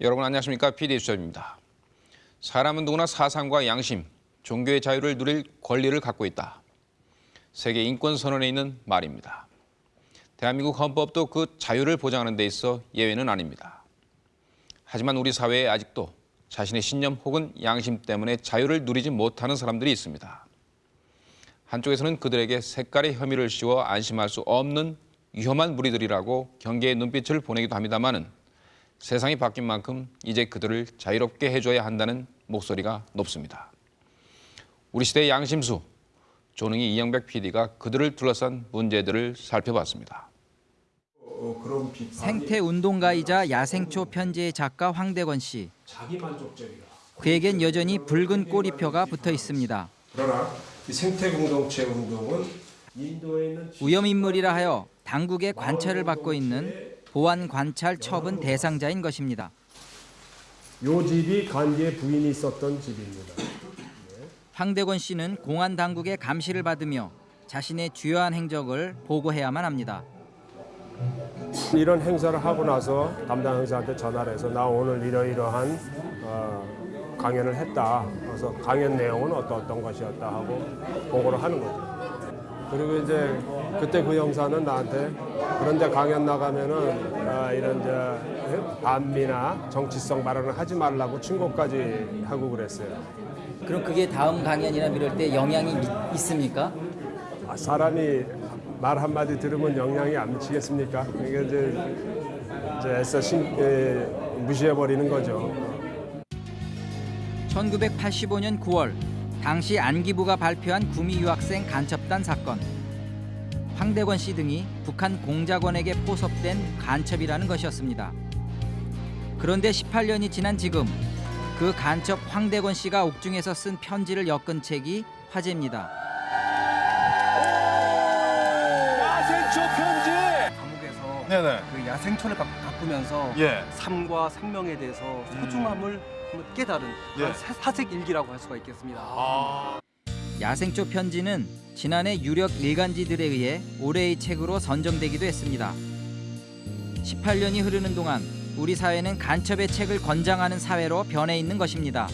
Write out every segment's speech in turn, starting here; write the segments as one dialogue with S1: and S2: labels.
S1: 여러분 안녕하십니까? PD 수첩입니다. 사람은 누구나 사상과 양심, 종교의 자유를 누릴 권리를 갖고 있다. 세계 인권 선언에 있는 말입니다. 대한민국 헌법도 그 자유를 보장하는 데 있어 예외는 아닙니다. 하지만 우리 사회에 아직도 자신의 신념 혹은 양심 때문에 자유를 누리지 못하는 사람들이 있습니다. 한쪽에서는 그들에게 색깔의 혐의를 씌워 안심할 수 없는 위험한 무리들이라고 경계의 눈빛을 보내기도 합니다마는 세상이 바뀐 만큼 이제 그들을 자유롭게 해줘야 한다는 목소리가 높습니다. 우리 시대의 양심수, 조능희 이영백 PD가 그들을 둘러싼 문제들을 살펴봤습니다.
S2: 생태 운동가이자 야생초 편지의 작가 황대건 씨. 그에겐 여전히 붉은 꼬리표가 붙어 있습니다.
S3: 그러나 이 생태 공동체 운동은
S2: 위험 인물이라 하여 당국의 관찰을 받고 있는 보안 관찰 처분 대상자인 것입니다.
S3: 요 집이 간디의 부인이 있었던 집입니다.
S2: 황대건 씨는 공안 당국의 감시를 받으며 자신의 주요한 행적을 보고해야만 합니다.
S3: 이런 행사를 하고 나서 담당 행사한테 전화를 해서 나 오늘 이러이러한 어, 강연을 했다. 그래서 강연 내용은 어떤 어떤 것이었다 하고 보고를 하는 거죠. 그리고 이제 그때 그 형사는 나한테 그런데 강연 나가면은 아, 이런 저 반미나 정치성 발언을 하지 말라고 충고까지 하고 그랬어요.
S2: 그럼 그게 다음 강연이나 이럴 때 영향이 있습니까?
S3: 아, 사람이 말 한마디 들으면 영향이 안 미치겠습니까? 이게 이제, 이제 애써 신, 에, 무시해버리는 거죠.
S2: 1985년 9월 당시 안기부가 발표한 구미 유학생 간첩단 사건. 황대건 씨 등이 북한 공작원에게 포섭된 간첩이라는 것이었습니다. 그런데 18년이 지난 지금 그 간첩 황대건 씨가 옥중에서 쓴 편지를 엮은 책이 화제입니다.
S4: 야생초 편지.
S5: 감옥에서
S4: 네네.
S5: 그 야생초를 가, 가꾸면서
S4: 예.
S5: 삶과 생명에 대해서 소중함을 한번 깨달은. 사- 사색 일기라고 할 수가 있겠습니다.
S4: 아.
S2: 야생초 편지는 지난해 유력 일간지들에 의해 올해의 책으로 선정되기도 했습니다. 18년이 흐르는 동안 우리 사회는 간첩의 책을 권장하는 사회로 변해 있는 것입니다.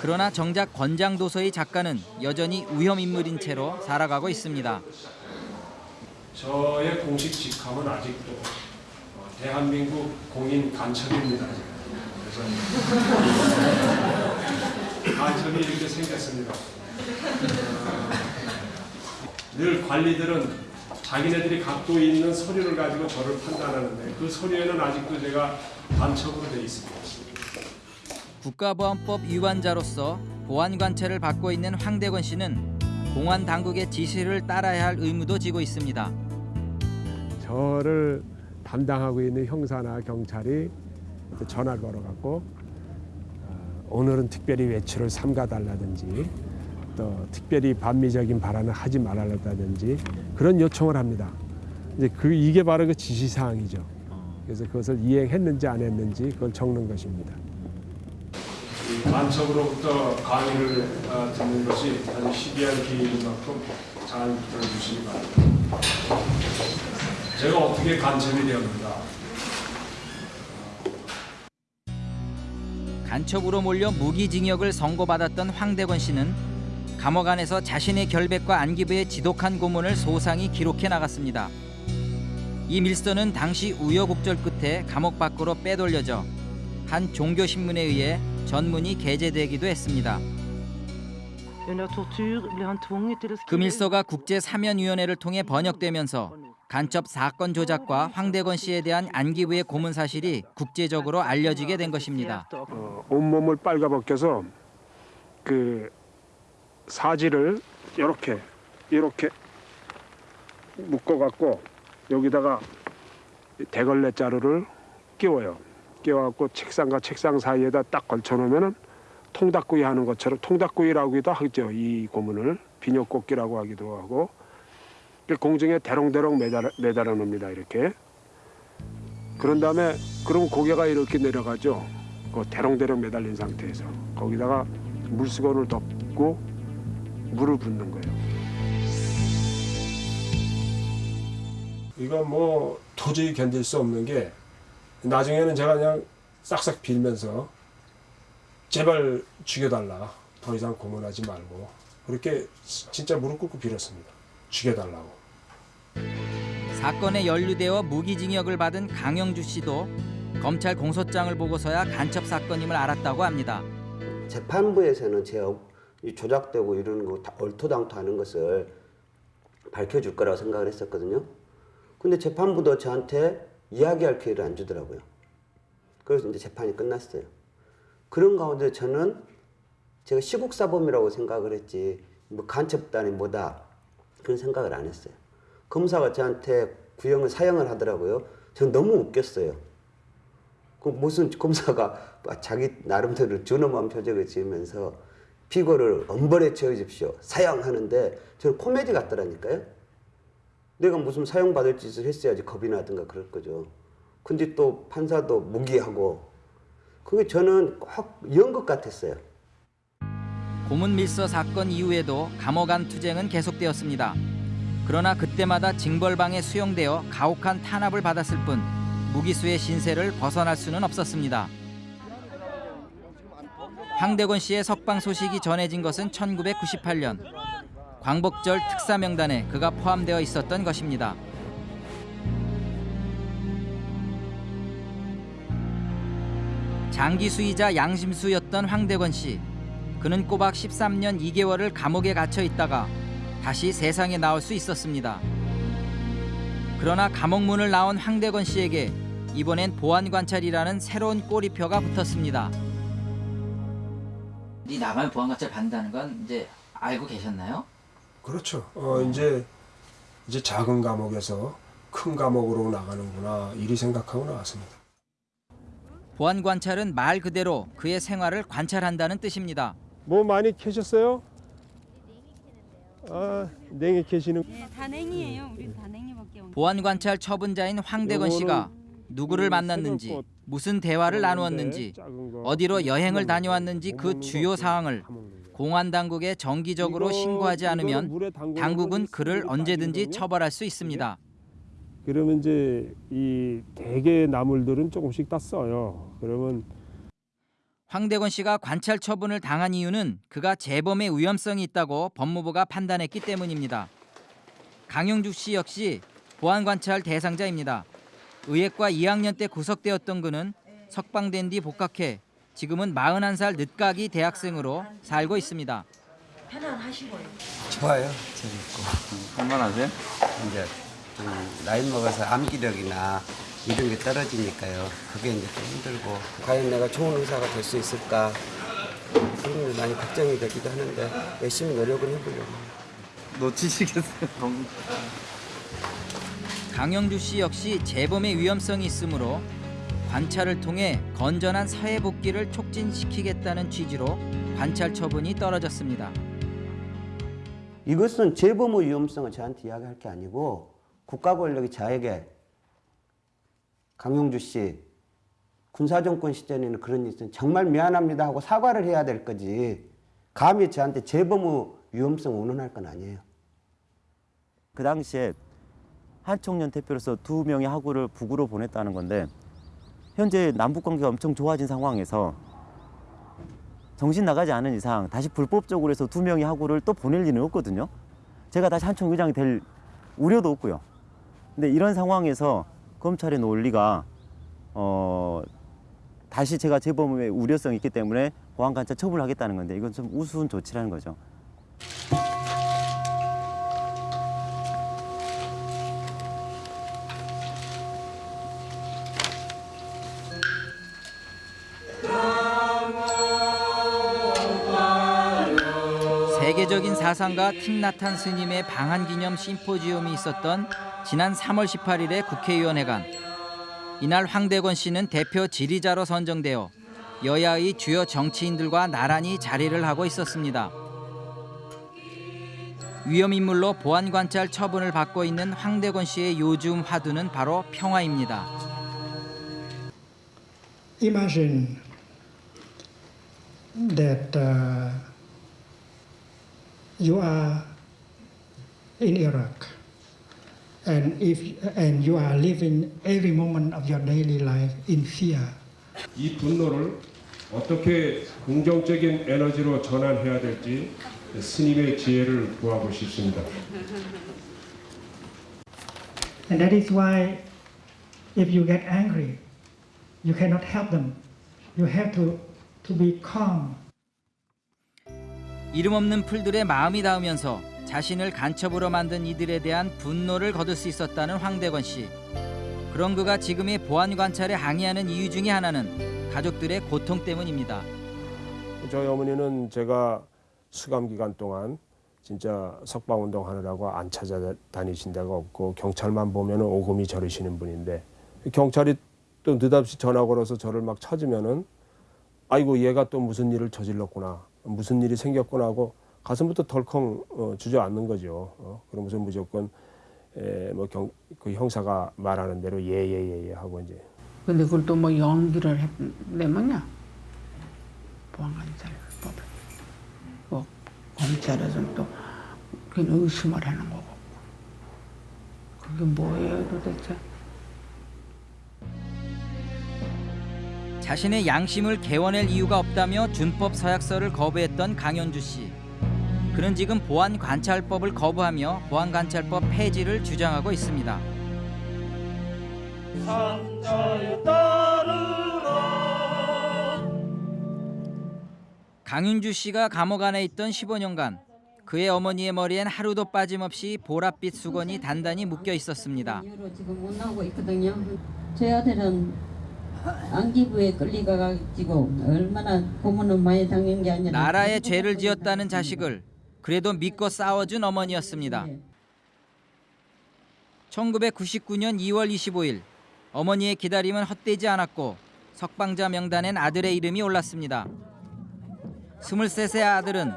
S2: 그러나 정작 권장 도서의 작가는 여전히 위험 인물인 채로 살아가고 있습니다.
S3: 저의 공식 직함은 아직도 어, 대한민국 공인 간첩입니다. 그래서 간첩이 이렇게 생겼습니다. 어, 늘 관리들은 자기네들이 갖고 있는 서류를 가지고 저를 판단하는데 그 서류에는 아직도 제가 간첩으로 돼 있습니다.
S2: 국가보안법 위반자로서 보안 관찰을 받고 있는 황대건 씨는 공안 당국의 지시를 따라야 할 의무도 지고 있습니다.
S3: 저를 담당하고 있는 형사나 경찰이 전화를 걸어갖고 어, 오늘은 특별히 외출을 삼가달라든지 또 특별히 반미적인 발언을 하지 말아달라든지 그런 요청을 합니다. 이제 그 이게 바로 그 지시 사항이죠. 그래서 그것을 이행했는지 안 했는지 그걸 적는 것입니다. 간첩으로부터 강의를 어, 듣는 것이 아주 시비한 기회인 만큼 잘 들어주시기 바랍니다. 제가 어떻게 간첩이 되었는가?
S2: 간첩으로 몰려 무기징역을 선고받았던 황대건 씨는 감옥 안에서 자신의 결백과 안기부의 지독한 고문을 소상히 기록해 나갔습니다. 이 밀서는 당시 우여곡절 끝에 감옥 밖으로 빼돌려져 한 종교 신문에 의해 전문이 게재되기도 했습니다. 그 밀서가 국제 사면위원회를 통해 번역되면서 간첩 사건 조작과 황대건 씨에 대한 안기부의 고문 사실이 국제적으로 알려지게 된 것입니다.
S3: 어, 온몸을 빨가벗겨서 그 사지를 이렇게 이렇게 묶어갖고 여기다가 대걸레 자루를 끼워요. 끼워갖고 책상과 책상 사이에다 딱 걸쳐놓으면은 통닭구이 하는 것처럼 통닭구이라고도 하죠. 이 고문을 비녀꽃기라고 하기도 하고 그 공중에 대롱대롱 매달아, 매달아 놓습니다. 이렇게. 그런 다음에 그럼 고개가 이렇게 내려가죠. 그 대롱대롱 매달린 상태에서 거기다가 물수건을 덮고 물을 붓는 거예요. 이건 뭐 도저히 견딜 수 없는 게 나중에는 제가 그냥 싹싹 빌면서 제발 죽여달라. 더 이상 고문하지 말고 그렇게 진짜 무릎 꿇고 빌었습니다. 죽여달라고.
S2: 사건에 연루되어 무기징역을 받은 강영주 씨도 검찰 공소장을 보고서야 간첩 사건임을 알았다고 합니다.
S6: 재판부에서는 제 조작되고 이러는 거다 얼토당토하는 것을 밝혀줄 거라고 생각을 했었거든요. 근데 재판부도 저한테 이야기할 기회를 안 주더라고요. 그래서 이제 재판이 끝났어요. 그런 가운데 저는 제가 시국사범이라고 생각을 했지 뭐 간첩단이 뭐다 그런 생각을 안 했어요. 검사가 저한테 구형을 사형을 하더라고요. 저는 너무 웃겼어요. 그 무슨 검사가 자기 나름대로 준엄한 표정을 지으면서 피고를 엄벌에 채워주십시오. 사형하는데 저는 코미디 같더라니까요. 내가 무슨 사형받을 짓을 했어야지 겁이 나든가 그럴 거죠. 근데 또 판사도 무기하고 그게 저는 꼭 연극 같았어요.
S2: 고문 밀서 사건 이후에도 감옥 안 투쟁은 계속되었습니다. 그러나 그때마다 징벌방에 수용되어 가혹한 탄압을 받았을 뿐 무기수의 신세를 벗어날 수는 없었습니다. 황대건 씨의 석방 소식이 전해진 것은 1998년 광복절 특사 명단에 그가 포함되어 있었던 것입니다. 장기수이자 양심수였던 황대건 씨. 그는 꼬박 13년 2개월을 감옥에 갇혀 있다가 다시 세상에 나올 수 있었습니다. 그러나 감옥문을 나온 황대건 씨에게 이번엔 보안 관찰이라는 새로운 꼬리표가 붙었습니다. 이 나만 보안 관찰 받는다는 건 이제 알고 계셨나요?
S3: 그렇죠. 어 이제 이제 작은 감옥에서 큰 감옥으로 나가는구나 이리 생각하고 나왔습니다.
S2: 보안 관찰은 말 그대로 그의 생활을 관찰한다는 뜻입니다.
S3: 뭐 많이 캐셨어요? 아 냉이 캐시는
S7: 네, 다 냉이에요. 우린 다 냉이밖에 없는.
S2: 보안 관찰 처분자인 황대건 씨가 누구를 만났는지, 무슨 대화를 나누었는지, 어디로 여행을 다녀왔는지 그 주요 사항을 공안 당국에 정기적으로 신고하지 않으면 당국은 그를 언제든지 처벌할 수 있습니다.
S3: 그러면 이제 이 대게 나물들은 조금씩 다 써요. 그러면
S2: 황대건 씨가 관찰 처분을 당한 이유는 그가 재범의 위험성이 있다고 법무부가 판단했기 때문입니다. 강영주 씨 역시 보안 관찰 대상자입니다. 의예과 2학년 때 구속되었던 그는 석방된 뒤 복학해 지금은 41살 늦가기 대학생으로 살고 있습니다.
S6: 좋아요. 재밌고.
S1: 할만하세요?
S6: 이제 좀 나이 먹어서 암기력이나 이런 게 떨어지니까요. 그게 이제 좀 힘들고 과연 내가 좋은 의사가 될 수 있을까 그런 게 많이 걱정이 되기도 하는데 열심히 노력을 해보려고.
S1: 놓치시겠어요?
S2: 강영주 씨 역시 재범의 위험성이 있으므로 관찰을 통해 건전한 사회 복귀를 촉진시키겠다는 취지로 관찰 처분이 떨어졌습니다.
S6: 이것은 재범의 위험성을 저한테 이야기할 게 아니고 국가 권력이 저에게 강용주 씨 군사정권 시절에는 그런 있으면 정말 미안합니다 하고 사과를 해야 될 거지 감히 저한테 재범의 위험성 운운할 건 아니에요.
S8: 그 당시에 한총련 대표로서 두 명의 하구를 북으로 보냈다는 건데 현재 남북 관계가 엄청 좋아진 상황에서 정신 나가지 않은 이상 다시 불법적으로 해서 두 명의 하구를 또 보낼 리는 없거든요. 제가 다시 한총 의장이 될 우려도 없고요. 근데 이런 상황에서 검찰의 논리가 어 다시 제가 재범의 우려성이 있기 때문에 보안 관찰 처분을 하겠다는 건데 이건 좀 우스운 조치라는 거죠.
S2: 사상가 틱나탄 스님의 방한 기념 심포지엄이 있었던 지난 3월 18일의 국회의원회관. 이날 황대건 씨는 대표 지리자로 선정되어 여야의 주요 정치인들과 나란히 자리를 하고 있었습니다. 위험인물로 보안관찰 처분을 받고 있는 황대건 씨의 요즘 화두는 바로 평화입니다.
S9: imagine that uh, you are in Iraq and if and you are living every moment of your daily life in fear
S3: 이 분노를 어떻게 긍정적인 에너지로 전환해야 될지 스님의 지혜를 구하고 싶습니다.
S9: And that is why if you get angry, you cannot help them. You have to, to be calm.
S2: 이름 없는 풀들의 마음이 닿으면서 자신을 간첩으로 만든 이들에 대한 분노를 거둘 수 있었다는 황대건 씨. 그런 그가 지금의 보안 관찰에 항의하는 이유 중에 하나는 가족들의 고통 때문입니다.
S3: 저희 어머니는 제가 수감 기간 동안 진짜 석방 운동 하느라고 안 찾아다니신 데가 없고 경찰만 보면 오금이 저리시는 분인데 경찰이 또 느닷없이 전화 걸어서 저를 막 찾으면은 아이고 얘가 또 무슨 일을 저질렀구나 무슨 일이 생겼구나 하고 가슴부터 덜컹 어, 주저앉는 거죠. 어, 그러면서 무조건 에, 뭐 경 그 형사가 말하는 대로 예예예예 하고 이제
S10: 근데 그걸 또 뭐 연기를 내면냐? 보안관찰법에. 뭐 검찰에서는 또 그냥 의심을 하는 거고. 그게 뭐예요 도대체?
S2: 자신의 양심을 개원할 이유가 없다며 준법 서약서를 거부했던 강현주 씨. 그는 지금 보안 관찰법을 거부하며 보안 관찰법 폐지를 주장하고 있습니다. 강윤주 씨가 감옥 안에 있던 15년간 그의 어머니의 머리엔 하루도 빠짐없이 보랏빛 수건이 단단히 묶여 있었습니다.
S7: 제 아들은 안기부에 끌려가가지고 얼마나 고문을 많이 당한 게 아니라
S2: 나라에 죄를 지었다는 자식을 그래도 믿고 싸워준 어머니였습니다. 1999년 2월 25일 어머니의 기다림은 헛되지 않았고 석방자 명단엔 아들의 이름이 올랐습니다. 23세 아들은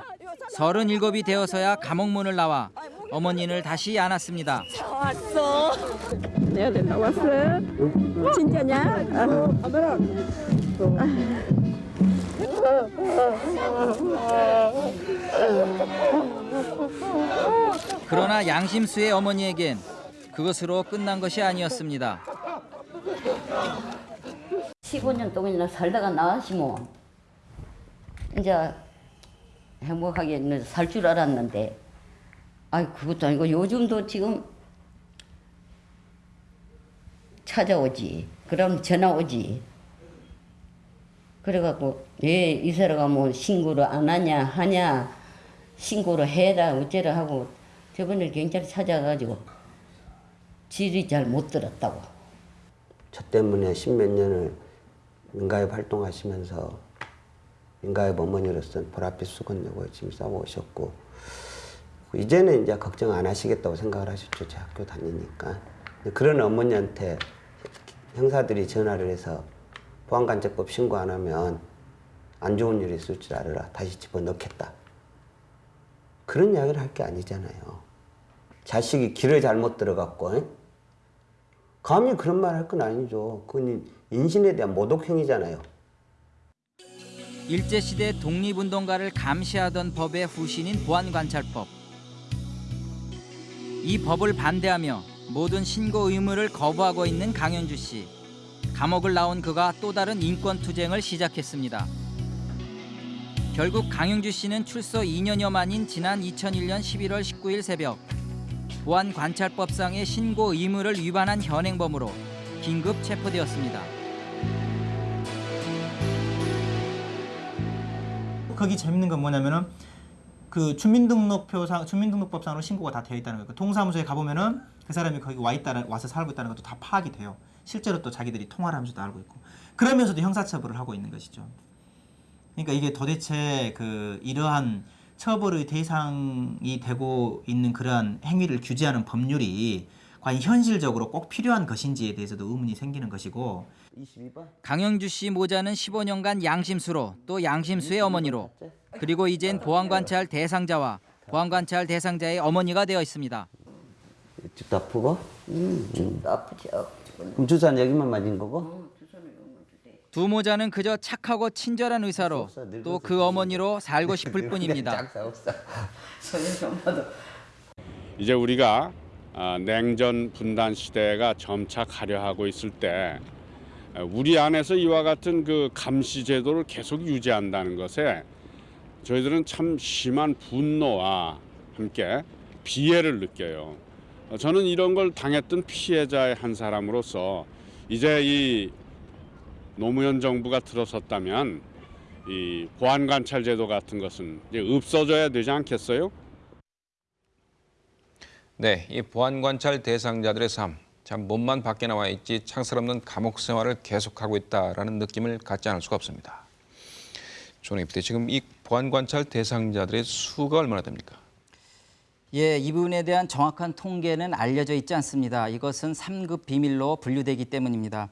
S2: 37이 되어서야 감옥문을 나와 어머니를 다시 안았습니다.
S11: 왔어. 내 아들 나왔어. 진짜냐?
S2: 그러나 양심수의 어머니에겐 그것으로 끝난 것이 아니었습니다.
S7: 15년 동안이나 살다가 나왔지 뭐. 이제 행복하게 살 줄 알았는데 아이 그것도 아니고 요즘도 지금 찾아오지. 그럼 전화 오지. 그래갖고 왜 이사라가 뭐 신고를 안 하냐 하냐 신고를 해라 어째라 하고 저번에 경찰 찾아가지고 질이 잘 못 들었다고.
S6: 저 때문에 십몇 년을 민가협 활동하시면서 민가협 어머니로서 보랏빛 수건 내고 지금 싸워오셨고 이제는 이제 걱정 안 하시겠다고 생각을 하셨죠. 제 학교 다니니까. 그런 어머니한테 형사들이 전화를 해서 보안관제법 신고 안 하면 안 좋은 일이 있을 줄 알아라. 다시 집어넣겠다. 그런 이야기를 할 게 아니잖아요. 자식이 길을 잘못 들어갔고 에? 감히 그런 말 할 건 아니죠. 그건 인신에 대한 모독행위잖아요.
S2: 일제시대 독립운동가를 감시하던 법의 후신인 보안관찰법. 이 법을 반대하며 모든 신고 의무를 거부하고 있는 강현주 씨. 감옥을 나온 그가 또 다른 인권 투쟁을 시작했습니다. 결국 강영주 씨는 출소 2년여 만인 지난 2001년 11월 19일 새벽 보안관찰법상의 신고 의무를 위반한 현행범으로 긴급 체포되었습니다.
S12: 거기 재밌는 건 뭐냐면은 그 주민등록표상 주민등록법상으로 신고가 다 되어 있다는 거예요. 그 동사무소에 가보면은 그 사람이 거기 와 있다는 와서 살고 있다는 것도 다 파악이 돼요. 실제로 또 자기들이 통화를 하면서도 알고 있고 그러면서도 형사처벌을 하고 있는 것이죠. 그러니까 이게 도대체 그 이러한 처벌의 대상이 되고 있는 그러한 행위를 규제하는 법률이 과연 현실적으로 꼭 필요한 것인지에 대해서도 의문이 생기는 것이고
S2: 강영주 씨 모자는 15년간 양심수로 또 양심수의 어머니로 그리고 이젠 보안관찰 대상자와 보안관찰 대상자의 어머니가 되어 있습니다.
S6: 집도 아프고?
S7: 음, 좀 아프죠.
S6: 그럼 주사는 여기만 맞은 거고?
S2: 두 모자는 그저 착하고 친절한 의사로 또 그 어머니로 살고 싶을 뿐입니다.
S13: 이제 우리가 어, 냉전 분단 시대가 점차 가려하고 있을 때 우리 안에서 이와 같은 그 감시 제도를 계속 유지한다는 것에 저희들은 참 심한 분노와 함께 비애를 느껴요. 어, 저는 이런 걸 당했던 피해자의 한 사람으로서 이제 이 노무현 정부가 들어섰다면 이 보안 관찰 제도 같은 것은 이제 없어져야 되지 않겠어요?
S1: 네, 이 보안 관찰 대상자들의 삶, 참 몸만 밖에 나와 있지 창살 없는 감옥 생활을 계속하고 있다라는 느낌을 갖지 않을 수가 없습니다. 존 에이프대 지금 이 보안 관찰 대상자들의 수가 얼마나 됩니까?
S2: 예, 이 부분에 대한 정확한 통계는 알려져 있지 않습니다. 이것은 3급 비밀로 분류되기 때문입니다.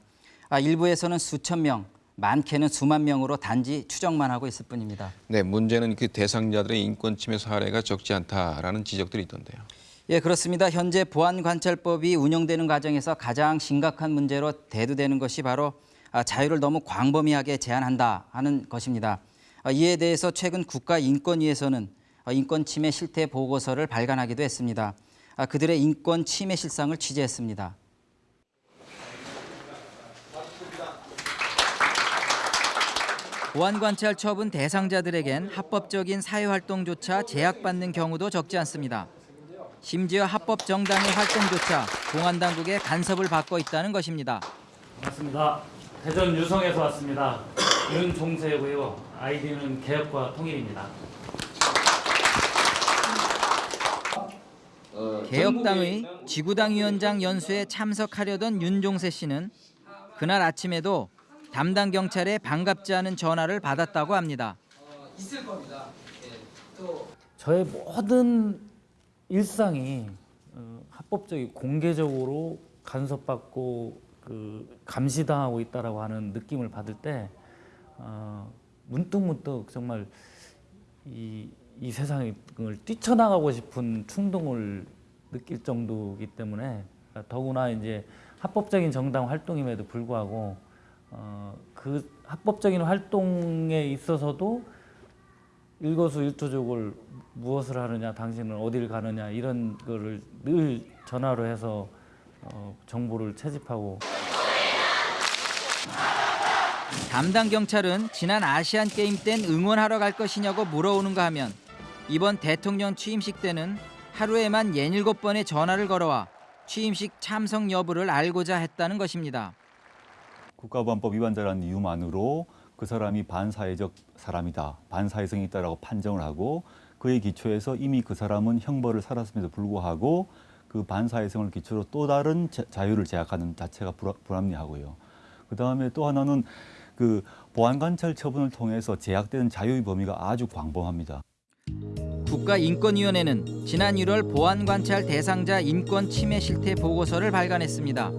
S2: 아, 일부에서는 수천 명, 많게는 수만 명으로 단지 추정만 하고 있을 뿐입니다.
S1: 네, 문제는 그 대상자들의 인권 침해 사례가 적지 않다라는 지적들이 있던데요.
S2: 예, 그렇습니다. 현재 보안관찰법이 운영되는 과정에서 가장 심각한 문제로 대두되는 것이 바로 아, 자유를 너무 광범위하게 제한한다 하는 것입니다. 아, 이에 대해서 최근 국가인권위에서는 어, 인권 침해 실태 보고서를 발간하기도 했습니다. 아, 그들의 인권 침해 실상을 취재했습니다. 보안관찰 처분 대상자들에겐 합법적인 사회활동조차 제약받는 경우도 적지 않습니다. 심지어 합법 정당의 활동조차 공안 당국의 간섭을 받고 있다는 것입니다.
S14: 반갑습니다. 대전 유성에서 왔습니다. 윤종세고요. 아이디는 개혁과 통일입니다.
S2: 개혁당의 지구당 위원장 연수에 참석하려던 윤종세 씨는 그날 아침에도 담당 경찰에 반갑지 않은 전화를 받았다고 합니다.
S15: 있을 겁니다.
S14: 저의 모든 일상이 어, 합법적이 공개적으로 간섭받고 그 감시당하고 있다라고 하는 느낌을 받을 때 어, 문득문득 정말 이, 이 세상을 뛰쳐나가고 싶은 충동을 느낄 정도이기 때문에 더구나 이제 합법적인 정당 활동임에도 불구하고 어, 그 합법적인 활동에 있어서도 일거수일투족을 무엇을 하느냐, 당신은 어디를 가느냐 이런 거를 늘 전화로 해서 어, 정보를 채집하고
S2: 담당 경찰은 지난 아시안 게임 땐 응원하러 갈 것이냐고 물어오는가 하면 이번 대통령 취임식 때는 하루에만 67번의 전화를 걸어와 취임식 참석 여부를 알고자 했다는 것입니다.
S16: 국가보안법 위반자라는 이유만으로 그 사람이 반사회적 사람이다, 반사회성이 있다라고 판정을 하고 그에 기초해서 이미 그 사람은 형벌을 살았음에도 불구하고 그 반사회성을 기초로 또 다른 자유를 제약하는 자체가 불합리하고요. 그 다음에 또 하나는 그 보안관찰 처분을 통해서 제약되는 자유의 범위가 아주 광범합니다.
S2: 국가인권위원회는 지난 1월 보안관찰 대상자 인권 침해 실태 보고서를 발간했습니다.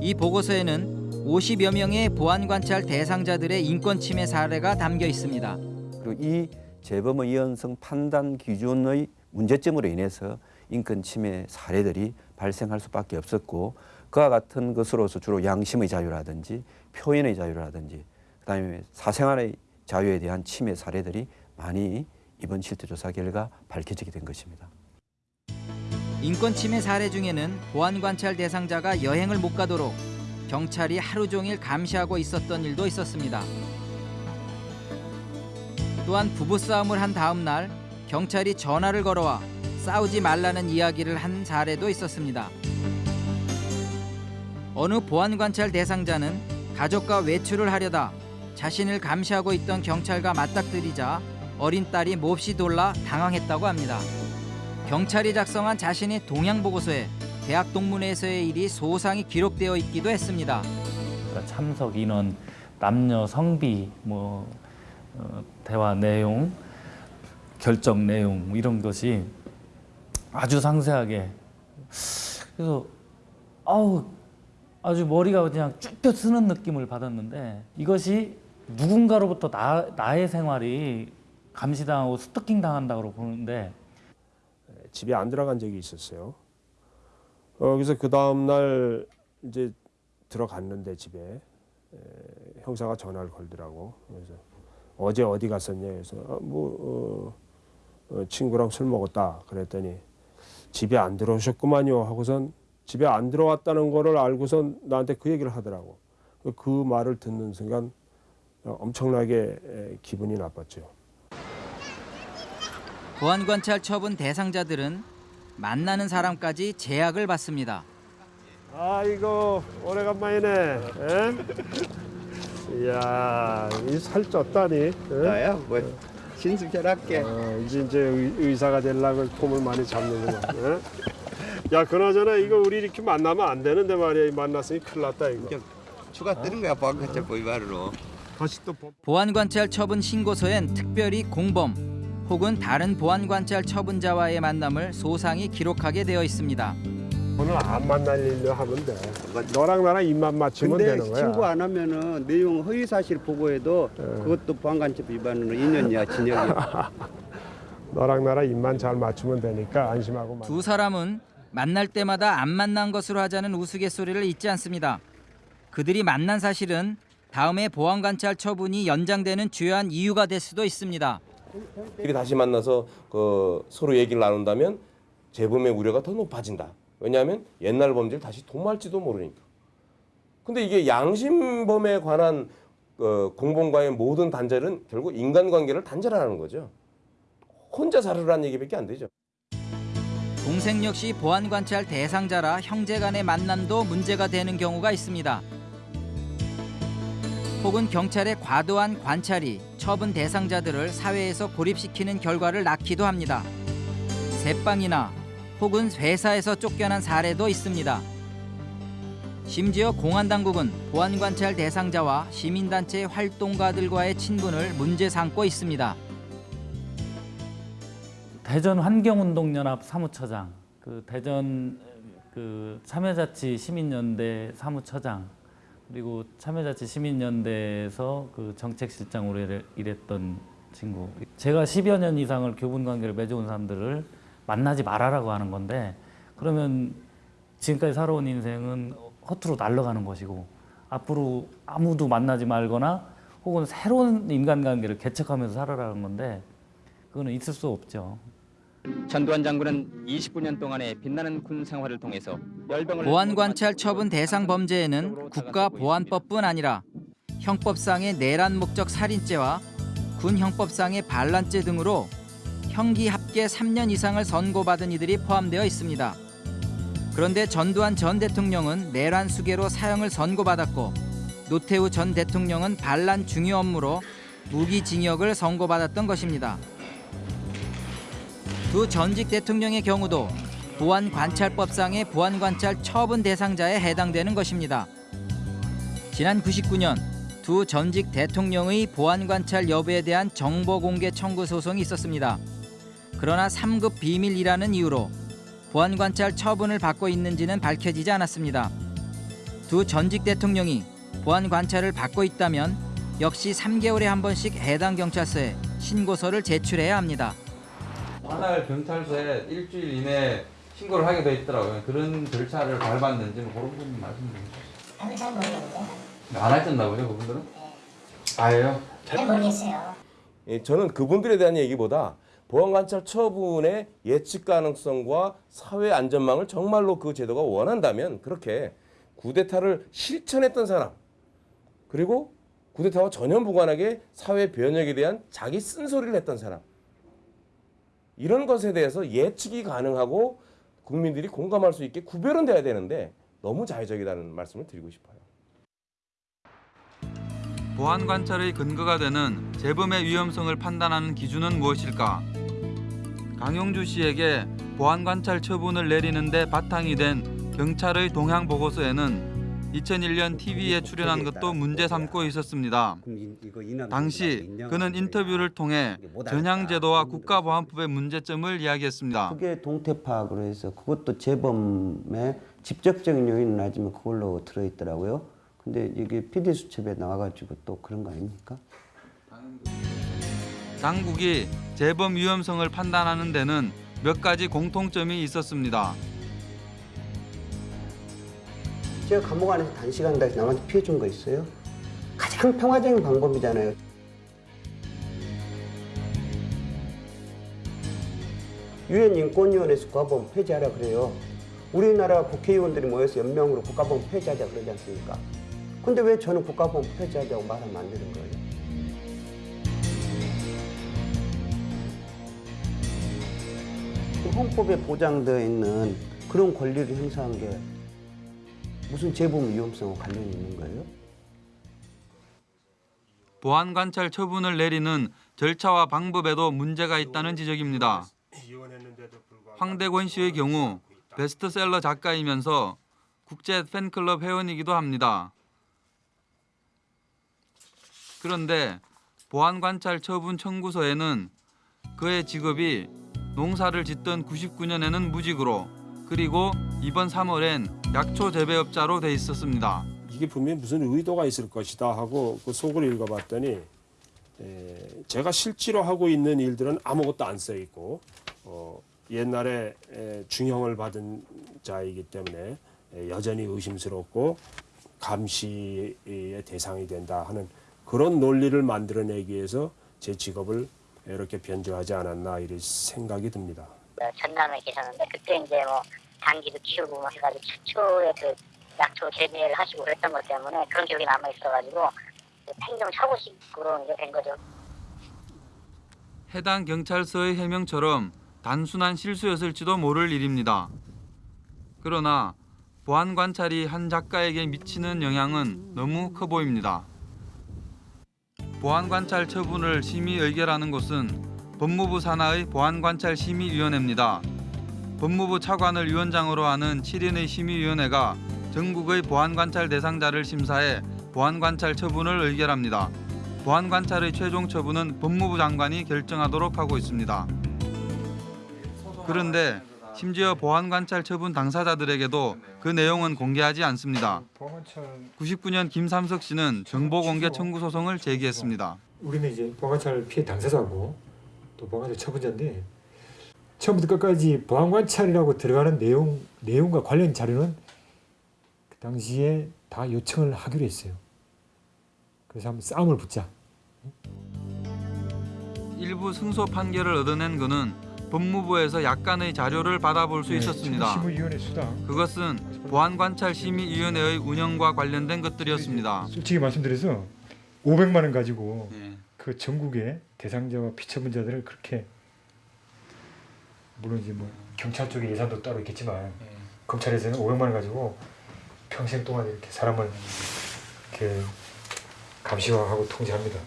S2: 이 보고서에는 50여 명의 보안관찰 대상자들의 인권 침해 사례가 담겨 있습니다.
S17: 그리고 이 재범의 이연성 판단 기준의 문제점으로 인해서 인권 침해 사례들이 발생할 수밖에 없었고 그와 같은 것으로서 주로 양심의 자유라든지 표현의 자유라든지 그다음에 사생활의 자유에 대한 침해 사례들이 많이 이번 실태조사 결과 밝혀지게 된 것입니다.
S2: 인권 침해 사례 중에는 보안 관찰 대상자가 여행을 못 가도록 경찰이 하루 종일 감시하고 있었던 일도 있었습니다. 또한 부부싸움을 한 다음 날 경찰이 전화를 걸어와 싸우지 말라는 이야기를 한 사례도 있었습니다. 어느 보안관찰 대상자는 가족과 외출을 하려다 자신을 감시하고 있던 경찰과 맞닥뜨리자 어린 딸이 몹시 놀라 당황했다고 합니다. 경찰이 작성한 자신의 동향 보고서에 대학 동문회에서의 일이 소상히 기록되어 있기도 했습니다.
S14: 그러니까 참석 인원, 남녀 성비, 뭐 어, 대화 내용, 결정 내용 뭐 이런 것이 아주 상세하게 그래서 아우 아주 머리가 그냥 쭉쭉 쓰는 느낌을 받았는데 이것이 누군가로부터 나, 나의 생활이 감시당하고 스토킹 당한다고 보는데
S3: 집에 안 들어간 적이 있었어요. 어, 그래서 그 다음 날 이제 들어갔는데 집에 에, 형사가 전화를 걸더라고. 그래서 어제 어디 갔었냐 해서 아, 뭐 어, 어, 친구랑 술 먹었다 그랬더니 집에 안 들어오셨구만요 하고선 집에 안 들어왔다는 거를 알고선 나한테 그 얘기를 하더라고. 그 말을 듣는 순간 엄청나게 에, 기분이 나빴죠.
S2: 보안관찰 처분 대상자들은 만나는 사람까지 제약을 받습니다.
S3: 아이고 오래간만이네. 에? 이야 이살 쪘다니.
S6: 나야 뭐 신승 잘할게.
S3: 어, 이제 이제 의, 의사가 되려고 폼을 많이 잡는구나. 에? 야 그나저나 이거 우리 이렇게 만나면 안 되는데 말이야. 만났으니 큰일 났다 이거.
S6: 추가 뜨는 거야 보안관찰
S3: 또 법-
S2: 보안관찰 처분 신고서엔 특별히 공범 혹은 다른 보안관찰 처분자와의 만남을 소상히 기록하게 되어 있습니다.
S3: 오늘 안 만날 일로 하면 돼. 너랑 나랑 입만 맞추면
S6: 근데
S3: 되는 거야.
S6: 신고 안 하면은 내용 허위 사실 보고해도 그것도 보안관찰 위반으로 2년이야 징역이야.
S3: 너랑 나랑 입만 잘 맞추면 되니까 안심하고 만.
S2: 두 사람은 만날 때마다 안 만난 것으로 하자는 우스갯소리를 잊지 않습니다. 그들이 만난 사실은 다음에 보안관찰 처분이 연장되는 주요한 이유가 될 수도 있습니다.
S15: 이렇게 다시 만나서 그 서로 얘기를 나눈다면 재범의 우려가 더 높아진다. 왜냐하면 옛날 범죄를 다시 도모할지도 모르니까. 근데 이게 양심범에 관한 어, 공범과의 모든 단절은 결국 인간관계를 단절하는 거죠. 혼자 살으라는 얘기밖에 안 되죠.
S2: 동생 역시 보안관찰 대상자라 형제 간의 만남도 문제가 되는 경우가 있습니다. 혹은 경찰의 과도한 관찰이 처분 대상자들을 사회에서 고립시키는 결과를 낳기도 합니다. 새빵이나 혹은 회사에서 쫓겨난 사례도 있습니다. 심지어 공안당국은 보안관찰 대상자와 시민단체 활동가들과의 친분을 문제 삼고 있습니다.
S14: 대전 환경운동연합 사무처장, 그 대전 그 참여자치 시민연대 사무처장, 그리고 참여자치 시민연대에서 그 정책실장으로 일- 일했던 친구. 제가 10여 년 이상을 교분 관계를 맺어온 사람들을 만나지 말아라고 하는 건데 그러면 지금까지 살아온 인생은 허투루 날아가는 것이고 앞으로 아무도 만나지 말거나 혹은 새로운 인간관계를 개척하면서 살아라는 건데 그거는 있을 수 없죠.
S18: 전두환 장군은 29년 동안의 빛나는 군 생활을 통해서
S2: 보안관찰 처분 대상 범죄에는 국가보안법뿐 아니라 형법상의 내란 목적 살인죄와 군 형법상의 반란죄 등으로 형기 합계 3년 이상을 선고받은 이들이 포함되어 있습니다. 그런데 전두환 전 대통령은 내란 수괴로 사형을 선고받았고 노태우 전 대통령은 반란 중요 업무로 무기징역을 선고받았던 것입니다. 두 전직 대통령의 경우도 보안관찰법상의 보안관찰 처분 대상자에 해당되는 것입니다. 지난 99년 두 전직 대통령의 보안관찰 여부에 대한 정보 공개 청구 소송이 있었습니다. 그러나 3급 비밀이라는 이유로 보안관찰 처분을 받고 있는지는 밝혀지지 않았습니다. 두 전직 대통령이 보안관찰을 받고 있다면 역시 3개월에 한 번씩 해당 경찰서에 신고서를 제출해야 합니다.
S19: 관할 경찰서에 일주일 이내 신고를 하게 돼 있더라고요. 그런 절차를 밟았는지 뭐 그런 부분 말씀 좀 주시죠. 안 하셨나보요 그분들은? 아예요?
S15: 잘 모르겠어요. 예, 저는 그분들에 대한 얘기보다 보안관찰 처분의 예측 가능성과 사회 안전망을 정말로 그 제도가 원한다면 그렇게 쿠데타를 실천했던 사람 그리고 쿠데타와 전혀 무관하게 사회 변혁에 대한 자기 쓴소리를 했던 사람 이런 것에 대해서 예측이 가능하고 국민들이 공감할 수 있게 구별은 돼야 되는데 너무 자의적이라는 말씀을 드리고 싶어요.
S19: 보안 관찰의 근거가 되는 재범의 위험성을 판단하는 기준은 무엇일까? 강용주 씨에게 보안 관찰 처분을 내리는데 바탕이 된 경찰의 동향 보고서에는 2001년 TV에 출연한 것도 문제 삼고 있었습니다. 당시 그는 인터뷰를 통해 전향제도와 국가보안법의 문제점을 이야기했습니다.
S6: 그게 동태 파악으로 해서 그것도 재범의 직접적인 요인은 아니지만 그걸로 들어있더라고요. 근데 이게 PD 수첩에 나와가지고 또 그런 거 아닙니까?
S19: 당국이 재범 위험성을 판단하는 데는 몇 가지 공통점이 있었습니다.
S6: 제가 감옥 안에서 단시간 다시 남한테 피해 준 거 있어요? 가장 평화적인 방법이잖아요. 유엔 인권위원회에서 국가보험 폐지하라 그래요. 우리나라 국회의원들이 모여서 연명으로 국가보험 폐지하자 그러지 않습니까? 근데 왜 저는 국가보험 폐지하자고 안 되는 거예요? 그 헌법에 보장되어 있는 그런 권리를 행사한 게 무슨 재범 위험성과 관련이 있는 거예요?
S19: 보안 관찰 처분을 내리는 절차와 방법에도 문제가 있다는 지적입니다. 황대권 씨의 경우 베스트셀러 작가이면서 국제 팬클럽 회원이기도 합니다. 그런데 보안 관찰 처분 청구서에는 그의 직업이 농사를 짓던 99년에는 무직으로 그리고 이번 3월엔 약초 재배업자로 돼 있었습니다.
S3: 이게 분명히 무슨 의도가 있을 것이다 하고 그 속을 읽어봤더니 에, 제가 실제로 하고 있는 일들은 아무것도 안 써 있고 어, 옛날에 에, 중형을 받은 자이기 때문에 에, 여전히 의심스럽고 감시의 대상이 된다 하는 그런 논리를 만들어내기 위해서 제 직업을 이렇게 변조하지 않았나 이런 생각이 듭니다.
S20: 전남에 계셨는데 그때 이제 뭐 당기도 키우고 뭐 해가지고 최초의 그 약초 재배를 하시고 그랬던 것 때문에 그런 기억이 남아 있어가지고 그 행정 착오식으로 이제 된 거죠.
S19: 해당 경찰서의 해명처럼 단순한 실수였을지도 모를 일입니다. 그러나 보안 관찰이 한 작가에게 미치는 영향은 너무 커 보입니다. 보안 관찰 처분을 심의 의결하는 곳은 법무부 산하의 보안 관찰 심의위원회입니다. 법무부 차관을 위원장으로 하는 7인의 심의위원회가 전국의 보안 관찰 대상자를 심사해 보안 관찰 처분을 의결합니다. 보안 관찰의 최종 처분은 법무부 장관이 결정하도록 하고 있습니다. 그런데 심지어 보안 관찰 처분 당사자들에게도 그 내용은 공개하지 않습니다. 99년 김삼석 씨는 정보 공개 청구 소송을 제기했습니다.
S21: 우리는 이제 보안관찰 피해 당사자고 또 보안관찰 처분자인데 처음부터 끝까지 보안관찰이라고 들어가는 내용 내용과 관련 자료는 그 당시에 다 요청을 하기로 했어요. 그래서 한번 싸움을 붙자.
S19: 일부 승소 판결을 얻어낸 그는 법무부에서 약간의 자료를 받아볼 수
S21: 네,
S19: 있었습니다. 그것은 보안관찰심의위원회의 운영과 관련된 것들이었습니다.
S21: 솔직히 말씀드려서 500만 원 가지고
S19: 네.
S21: 그 전국의 대상자와 피처분자들을 그렇게 물론 이제 뭐 경찰 쪽에 예산도 따로 있겠지만 검찰에서는 500만 원 가지고 평생 동안 이렇게 사람을 이렇게 감시하고 통제합니다.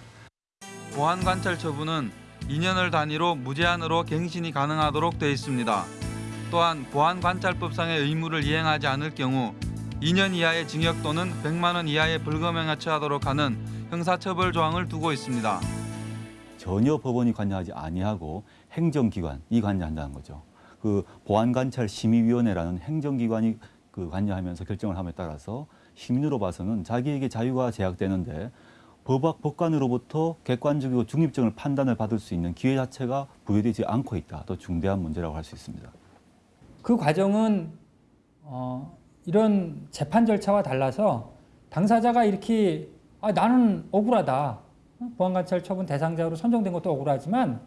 S19: 보안관찰 처분은 2년을 단위로 무제한으로 갱신이 가능하도록 돼 있습니다. 또한 보안관찰법상의 의무를 이행하지 않을 경우 2년 이하의 징역 또는 100만 원 이하의 벌금형에 처하도록 하는 형사처벌 조항을 두고 있습니다.
S16: 전혀 법원이 관여하지 아니하고 행정기관이 관여한다는 거죠. 그 보안관찰심의위원회라는 행정기관이 그 관여하면서 결정을 함에 따라서 시민으로 봐서는 자기에게 자유가 제약되는데 법학 법관으로부터 객관적이고 중립적인 판단을 받을 수 있는 기회 자체가 부여되지 않고 있다. 또 중대한 문제라고 할 수 있습니다.
S22: 그 과정은 어, 이런 재판 절차와 달라서 당사자가 이렇게 아, 나는 억울하다. 보안관찰 처분 대상자로 선정된 것도 억울하지만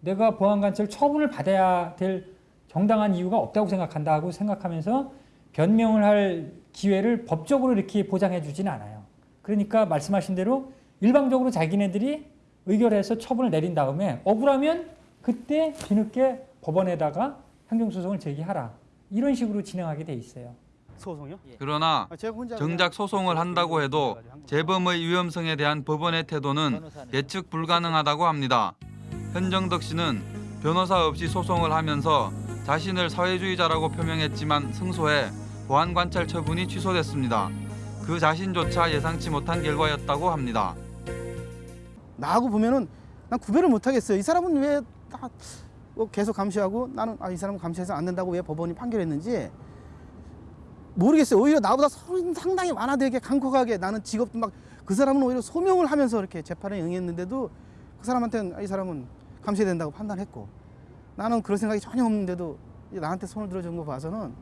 S22: 내가 보안관찰 처분을 받아야 될 정당한 이유가 없다고 생각한다 하고 생각하면서 변명을 할 기회를 법적으로 이렇게 보장해 주진 않아요. 그러니까 말씀하신 대로 일방적으로 자기네들이 의결해서 처분을 내린 다음에 억울하면 그때 뒤늦게 법원에다가 행정소송을 제기하라. 이런 식으로 진행하게 돼 있어요.
S5: 소송이요?
S19: 그러나 정작 소송을 한다고 해도 재범의 위험성에 대한 법원의 태도는 예측 불가능하다고 합니다. 현정덕 씨는 변호사 없이 소송을 하면서 자신을 사회주의자라고 표명했지만 승소해 보안관찰 처분이 취소됐습니다. 그 자신조차 예상치 못한 결과였다고 합니다.
S5: 나하고 보면은 난 구별을 못 하겠어요. 이 사람은 왜다 뭐 계속 감시하고 나는 아, 이 사람은 감시해서 안 된다고 왜 법원이 판결했는지 모르겠어요. 오히려 나보다 상당히 완화되게 강력하게 나는 직업도 막 그 사람은 오히려 소명을 하면서 이렇게 재판에 응했는데도 그 사람한테는 아, 이 사람은 감시해야 된다고 판단했고 나는 그런 생각이 전혀 없는데도 나한테 손을 들어준 거 봐서는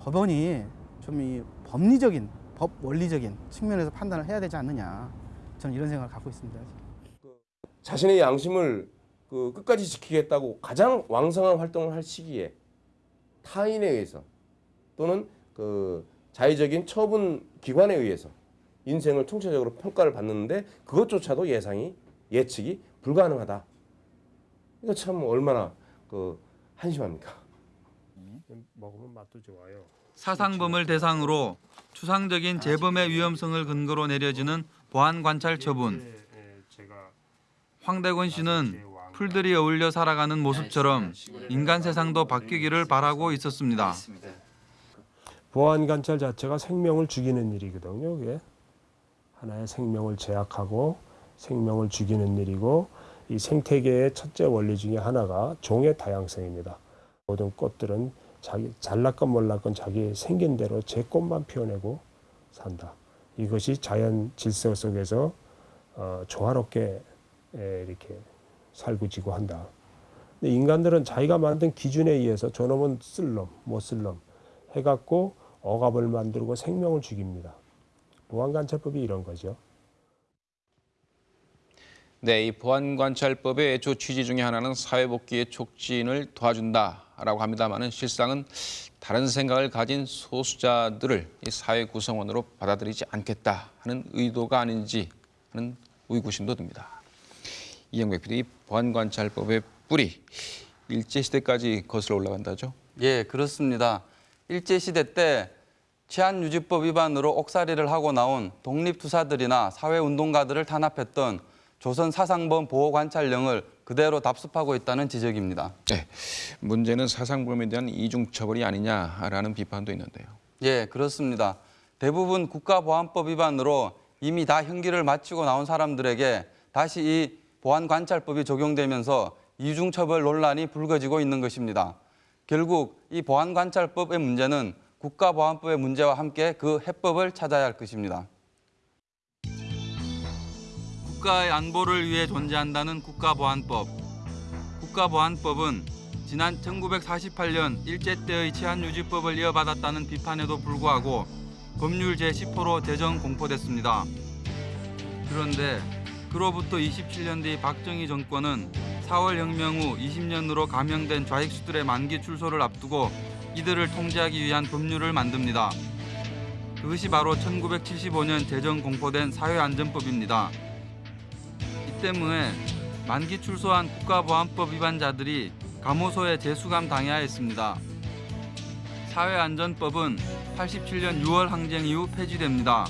S5: 법원이 좀 이 법리적인 법 원리적인 측면에서 판단을 해야 되지 않느냐 저는 이런 생각을 갖고 있습니다.
S15: 자신의 양심을 그 끝까지 지키겠다고 가장 왕성한 활동을 할 시기에 타인에 의해서 또는 그 자의적인 처분 기관에 의해서 인생을 총체적으로 평가를 받는데 그것조차도 예상이 예측이 불가능하다. 이거 참 얼마나 그 한심합니까?
S3: 먹으면 맛도 좋아요.
S19: 사상범을 대상으로 추상적인 재범의 위험성을 근거로 내려지는 보안 관찰 처분. 황대건 씨는 풀들이 어울려 살아가는 모습처럼 인간 세상도 바뀌기를 바라고 있었습니다.
S3: 보안 관찰 자체가 생명을 죽이는 일이거든요. 그게 하나의 생명을 제약하고 생명을 죽이는 일이고 이 생태계의 첫째 원리 중에 하나가 종의 다양성입니다. 모든 꽃들은 자기 잘났건 몰랐건 자기 생긴 대로 제 꽃만 피워내고 산다. 이것이 자연 질서 속에서 어, 조화롭게 에, 이렇게 살고 지고 한다. 근데 인간들은 자기가 만든 기준에 의해서 저놈은 쓸놈, 못 쓸놈 해갖고 억압을 만들고 생명을 죽입니다. 보안관찰법이 이런 거죠.
S1: 네, 이 보안관찰법의 주 취지 중에 하나는 사회복귀의 촉진을 도와준다라고 합니다만은 실상은 다른 생각을 가진 소수자들을 이 사회 구성원으로 받아들이지 않겠다 하는 의도가 아닌지 하는 의구심도 듭니다. 이영백 PD, 보안관찰법의 뿌리 일제시대까지 거슬러 올라간다죠?
S23: 예, 그렇습니다. 일제시대 때 치안유지법 위반으로 옥살이를 하고 나온 독립투사들이나 사회운동가들을 탄압했던 조선 사상범 보호 관찰령을 그대로 답습하고 있다는 지적입니다.
S1: 네, 문제는 사상범에 대한 이중 처벌이 아니냐라는 비판도 있는데요.
S23: 예, 그렇습니다. 대부분 국가보안법 위반으로 이미 다 형기를 마치고 나온 사람들에게 다시 이 보안관찰법이 적용되면서 이중처벌 논란이 불거지고 있는 것입니다. 결국 이 보안관찰법의 문제는 국가보안법의 문제와 함께 그 해법을 찾아야 할 것입니다.
S19: 국가의 안보를 위해 존재한다는 국가보안법. 국가보안법은 지난 1948년 일제 때의 치안유지법을 이어받았다는 비판에도 불구하고 법률 제10호로 제정 공포됐습니다. 그런데 그로부터 27년 뒤 박정희 정권은 4월 혁명 후 20년으로 감형된 좌익수들의 만기 출소를 앞두고 이들을 통제하기 위한 법률을 만듭니다. 그것이 바로 1975년 제정 공포된 사회안전법입니다. 이 때문에 만기 출소한 국가보안법 위반자들이 감호소에 재수감 당해야 했습니다. 사회안전법은 87년 6월 항쟁 이후 폐지됩니다.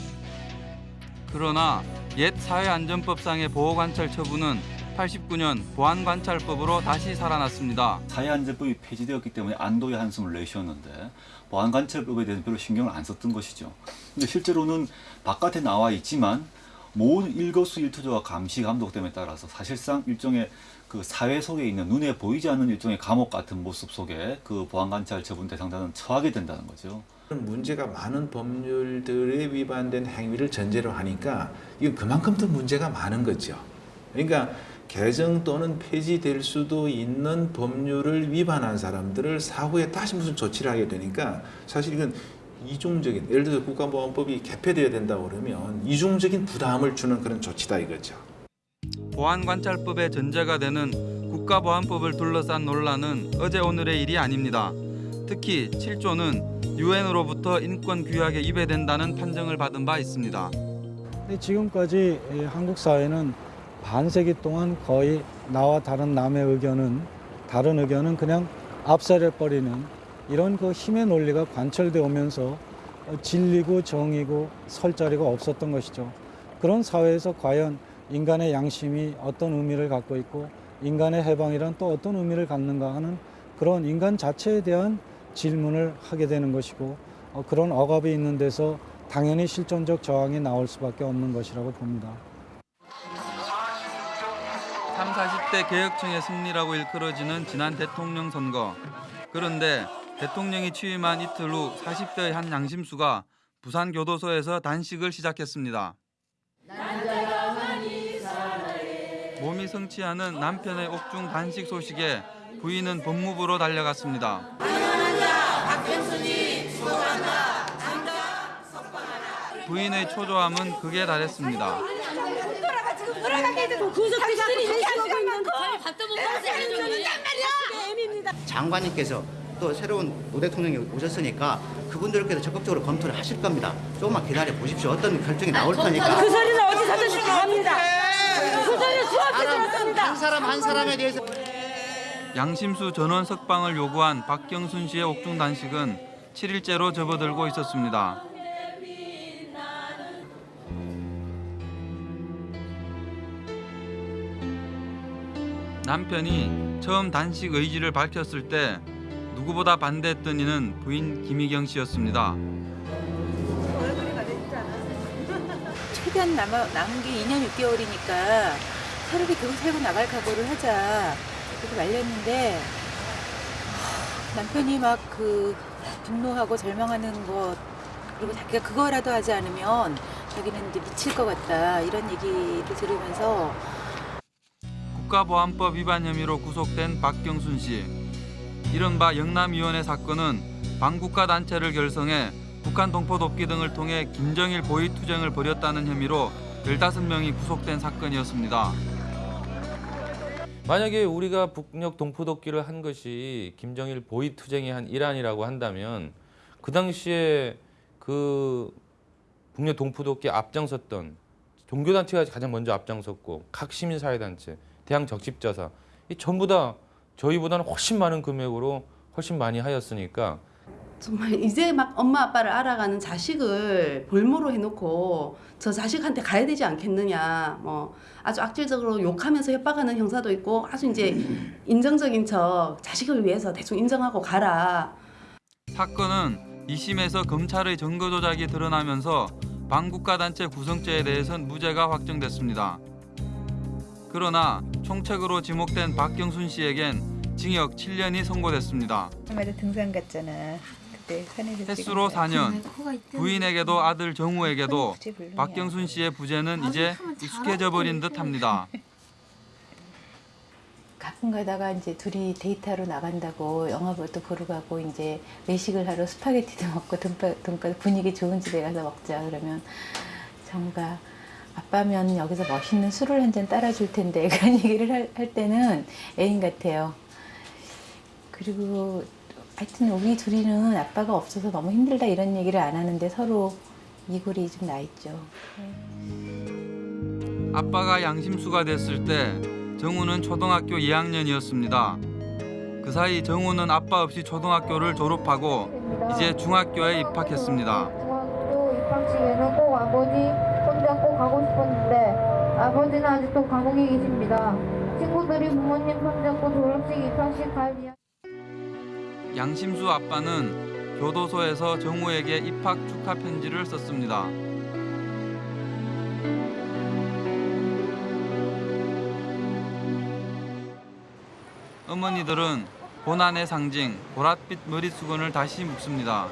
S19: 그러나 옛 사회안전법상의 보호관찰 처분은 89년 보안관찰법으로 다시 살아났습니다.
S16: 사회안전법이 폐지되었기 때문에 안도의 한숨을 내쉬었는데 보안관찰법에 대해서 별로 신경을 안 썼던 것이죠. 근데 실제로는 바깥에 나와 있지만 모든 일거수일투족과 감시 감독됨에 따라서 사실상 일종의 그 사회 속에 있는 눈에 보이지 않는 일종의 감옥 같은 모습 속에 그 보안관찰 처분 대상자는 처하게 된다는 거죠.
S24: 문제가 많은 법률들에 위반된 행위를 전제로 하니까 이건 그만큼 더 문제가 많은 거죠. 그러니까 개정 또는 폐지될 수도 있는 법률을 위반한 사람들을 사후에 다시 무슨 조치를 하게 되니까 사실 이건 이중적인 예를 들어서 국가보안법이 개폐되어야 된다 그러면 이중적인 부담을 주는 그런 조치다 이거죠.
S19: 보안관찰법의 전제가 되는 국가보안법을 둘러싼 논란은 어제 오늘의 일이 아닙니다. 특히 7조는 유엔으로부터 인권 규약에 위배된다는 판정을 받은 바 있습니다.
S25: 지금까지 이 한국 사회는 반세기 동안 거의 나와 다른 남의 의견은 다른 의견은 그냥 압살해 버리는 이런 그 힘의 논리가 관철돼 오면서 진리고 정의고 설 자리가 없었던 것이죠. 그런 사회에서 과연 인간의 양심이 어떤 의미를 갖고 있고 인간의 해방이란 또 어떤 의미를 갖는가 하는 그런 인간 자체에 대한 질문을 하게 되는 것이고 어, 그런 억압이 있는 데서 당연히 실존적 저항이 나올 수밖에 없는 것이라고 봅니다.
S19: 3, 40대 개혁청의 승리라고 일컬어지는 지난 대통령 선거. 그런데 대통령이 취임한 이틀 후 40대의 한 양심수가 부산 교도소에서 단식을 시작했습니다. 몸이 성취하는 남편의 옥중 단식 소식에 부인은 법무부로 달려갔습니다. 부인의 초조함은 극에 달했습니다.
S26: 장관님께서
S27: 또 새로운 오 대통령이 오셨으니까 그분들께서 적극적으로 검토를 하실 겁니다. 조금만 기다려 보십시오. 어떤 결정이 나올 거니까.
S28: 그 소리는 어디서 듣고 합니다. 그 소리는 수없이 들었습니다.
S27: 한 사람 한 사람에 대해서
S19: 양심수 전원 석방을 요구한 박경순 씨의 옥중 단식은 7일째로 접어들고 있었습니다. 남편이 처음 단식 의지를 밝혔을 때 누구보다 반대했던 이는 부인 김희경 씨였습니다.
S29: 최대한 남아, 남은 게 2년 6개월이니까 차라리 계속 살고 나갈 각오를 하자 그렇게 말렸는데 하, 남편이 막 그 분노하고 절망하는 것 그리고 자기가 그거라도 하지 않으면 자기는 이제 미칠 것 같다 이런 얘기를 들으면서
S19: 국가보안법 위반 혐의로 구속된 박경순 씨. 이른바 영남위원회 사건은 반국가 단체를 결성해 북한 동포 돕기 등을 통해 김정일 보위 투쟁을 벌였다는 혐의로 15명이 구속된 사건이었습니다.
S26: 만약에 우리가 북녘 동포독기를 한 것이 김정일 보위 투쟁의 한 일환이라고 한다면 그 당시에 그 북녘 동포독기에 앞장섰던 종교단체가 가장 먼저 앞장섰고 각 시민사회단체, 대항 적십자사 이 전부 다 저희보다는 훨씬 많은 금액으로 훨씬 많이 하였으니까.
S30: 정말 이제 막 엄마 아빠를 알아가는 자식을 볼모로 해놓고 저 자식한테 가야 되지 않겠느냐. 뭐 아주 악질적으로 욕하면서 협박하는 형사도 있고 아주 이제 인정적인 척 자식을 위해서 대충 인정하고 가라.
S19: 사건은 2심에서 검찰의 증거 조작이 드러나면서 반국가 단체 구성죄에 대해선 무죄가 확정됐습니다. 그러나 총책으로 지목된 박경순 씨에겐 징역 7년이 선고됐습니다.
S29: 엄마도 등산 갔잖아 그때 산에서
S19: 횟수로 4년, 부인에게도 아들 정우에게도. 박경순 씨의 부재는 이제 익숙해져 버린 듯합니다.
S29: 가끔 가다가 이제 둘이 데이트하러 나간다고 영화도 보러 가고 이제 외식을 하러 스파게티도 먹고 돈가 분위기 좋은 집에 가서 먹자 그러면 정우가 아빠면 여기서 멋있는 술을 한 잔 따라줄 텐데 그런 얘기를 할, 할 때는 애인 같아요. 그리고 하여튼 우리 둘이는 아빠가 없어서 너무 힘들다 이런 얘기를 안 하는데 서로 이골이 좀 나 있죠.
S19: 아빠가 양심수가 됐을 때 정우는 초등학교 2학년이었습니다. 그 사이 정우는 아빠 없이 초등학교를 졸업하고 이제 중학교에 입학했습니다.
S31: 중학교 입학식에는 꼭 아버지 꼭 가고 싶었는데 아버지는 아직도 감옥에 계십니다. 친구들이 부모님 손잡고 졸업식 입학식 갈 이야기
S19: 양심수 아빠는 교도소에서 정우에게 입학 축하 편지를 썼습니다. 어머니들은 고난의 상징 보랏빛 머리수건을 다시 묶습니다.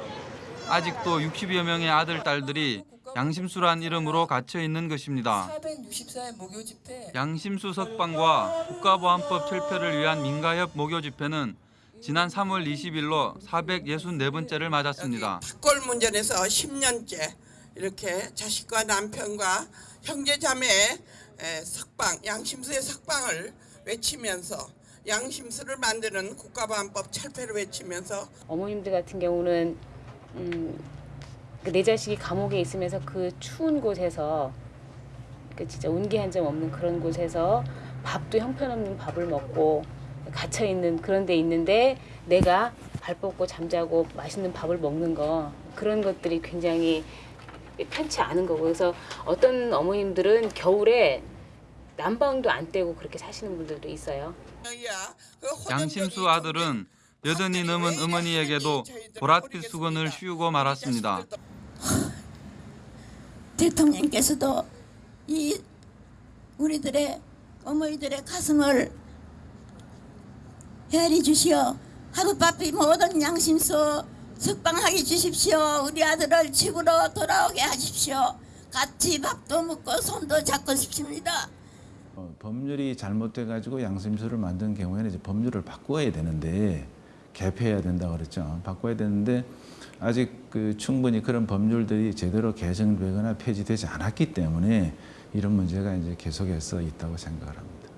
S19: 아직도 60여 명의 아들 딸들이 양심수란 이름으로 갇혀 있는 것입니다.
S32: 464의 목요 집회
S19: 양심수 석방과 국가보안법 철폐를 위한 민가협 목요 집회는 지난 3월 20일로 464번째를 맞았습니다.
S33: 꼴 문제에서 10년째 이렇게 자식과 남편과 형제 자매의 에, 석방, 양심수의 석방을 외치면서 양심수를 만드는 국가보안법 철폐를 외치면서
S34: 어머님들 같은 경우는 음, 그 내 자식이 감옥에 있으면서 그 추운 곳에서 그 진짜 온기 한 점 없는 그런 곳에서 밥도 형편없는 밥을 먹고 갇혀 있는 그런 데 있는데 내가 발 뻗고 잠자고 맛있는 밥을 먹는 거 그런 것들이 굉장히 편치 않은 거고 그래서 어떤 어머님들은 겨울에 난방도 안 떼고 그렇게 사시는 분들도 있어요.
S19: 양심수 아들은 여든이 넘은 어머니에게도 보랏빛 수건을 씌우고 말았습니다.
S35: 대통령께서도 이 우리들의 어머니들의 가슴을 헤아려 주시어 하루바삐 모든 양심수 석방하게 주십시오. 우리 아들을 집으로 돌아오게 하십시오. 같이 밥도 먹고 손도 잡고 싶습니다.
S24: 어, 법률이 잘못돼 가지고 양심수를 만든 경우에는 이제 법률을 바꿔야 되는데 개폐해야 된다 그랬죠. 바꿔야 되는데 아직 그 충분히 그런 법률들이 제대로 개정되거나 폐지되지 않았기 때문에 이런 문제가 이제 계속해서 있다고 생각을 합니다.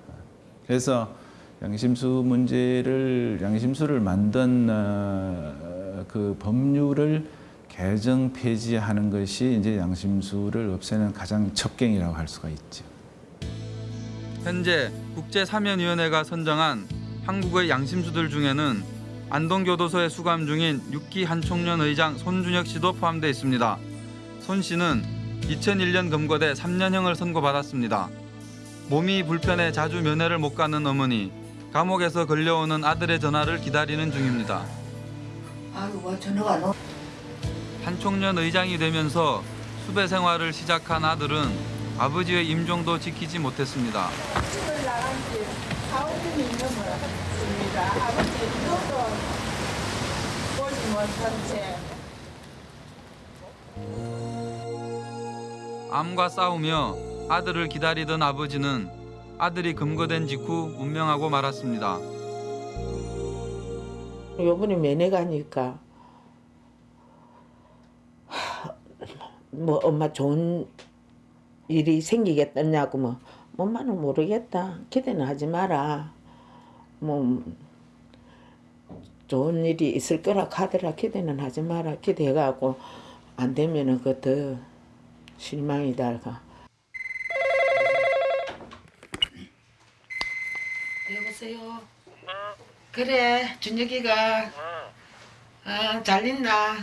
S24: 그래서 양심수 문제를 양심수를 만든 어, 그 법률을 개정 폐지하는 것이 이제 양심수를 없애는 가장 첩경이라고 할 수가 있죠.
S19: 현재 국제사면위원회가 선정한 한국의 양심수들 중에는 안동교도소에 수감 중인 6기 한총련 의장 손준혁 씨도 포함되어 있습니다. 손 씨는 2001년 검거돼 3년형을 선고받았습니다. 몸이 불편해 자주 면회를 못 가는 어머니, 감옥에서 걸려오는 아들의 전화를 기다리는 중입니다.
S35: 아이고 뭐 전화가 너.
S19: 한총련 의장이 되면서 수배 생활을 시작한 아들은 아버지의 임종도 지키지 못했습니다.
S28: 집을 나간 지 4, 5년이 넘었습니다. 아버지 이것도 보지 못한 채
S19: 암과 싸우며 아들을 기다리던 아버지는 아들이 금거된 직후 운명하고 말았습니다.
S36: 요번에 면회 가니까 뭐 엄마 좋은 일이 생기겠다냐고 뭐 엄마는 모르겠다 기대는 하지 마라 뭐 좋은 일이 있을 거라 하더라 기대는 하지 마라 기대해갖고 안 되면은 그더 실망이다 가 여보세요 그래 준혁이가 아, 잘 있나?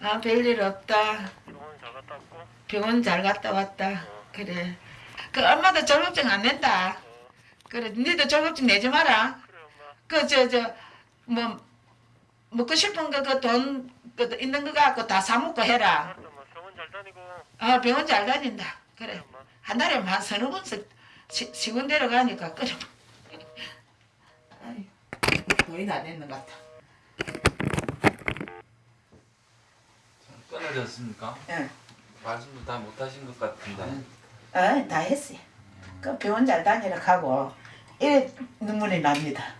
S36: 아, 별일 없다. 병원 잘 갔다 왔다. 그래. 그 엄마도 졸업증 안 낸다. 그래, 니도 졸업증 내지 마라. 그 저 저 뭐 먹고 싶은 거 그돈그 있는 거 갖고 다 사 먹고 해라. 아, 병원 잘 다닌다. 그래. 한 달에 한 서너 번씩 시, 시군 데려가니까 그래. 거의 다 됐는 것 같아.
S19: 끊어졌습니까?
S36: 응.
S19: 말씀도 다 못하신 것 같은데.
S36: 아, 다 했어요. 그 병원 잘 다니라 하고 이래 눈물이 납니다.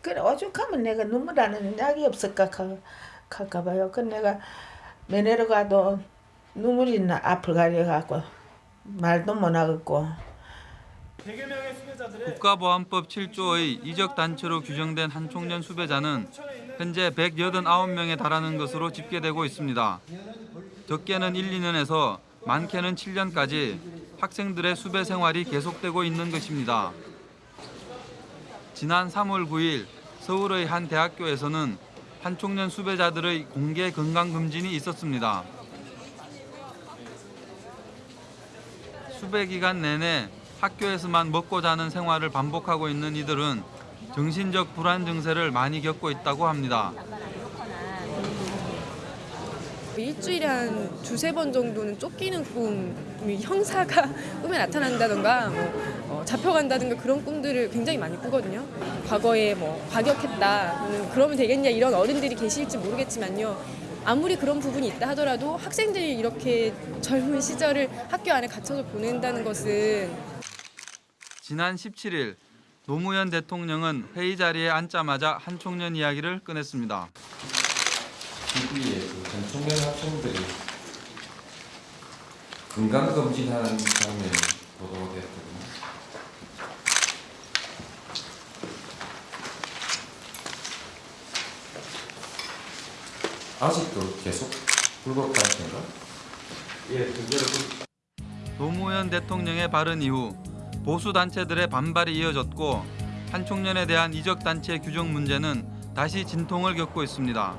S36: 그래 오죽하면 내가 눈물 나는 약이 없을까 할까 봐요. 그 내가 면회로 가도 눈물이 나 앞을 가려 갖고 말도 못 하겠고.
S19: 국가보안법 7조의 이적 단체로 규정된 한총련 수배자는 현재 189명에 달하는 것으로 집계되고 있습니다. 적게는 1, 2년에서 많게는 7년까지 학생들의 수배 생활이 계속되고 있는 것입니다. 지난 3월 9일 서울의 한 대학교에서는 한총련 수배자들의 공개 건강 검진이 있었습니다. 수배 기간 내내 학교에서만 먹고 자는 생활을 반복하고 있는 이들은 정신적 불안 증세를 많이 겪고 있다고 합니다.
S37: 일주일에 한 두세 번 정도는 쫓기는 꿈이 형사가 꿈에 나타난다던가 뭐 어, 잡혀간다든가 그런 꿈들을 굉장히 많이 꾸거든요. 과거에 뭐 과격했다, 음, 그러면 되겠냐 이런 어른들이 계실지 모르겠지만요. 아무리 그런 부분이 있다 하더라도 학생들이 이렇게 젊은 시절을 학교 안에 갇혀서 보낸다는 것은
S19: 지난 17일 노무현 대통령은 회의 자리에 앉자마자 한총련 이야기를 꺼냈습니다.
S38: TV에 그 전총련 학생들이 건강검진하는 장면이 보도됐거든요. 아직도 계속 불법 단체인가?
S19: 예, 노무현 대통령의 발언 이후 보수 단체들의 반발이 이어졌고 한총련에 대한 이적 단체 규정 문제는 다시 진통을 겪고 있습니다.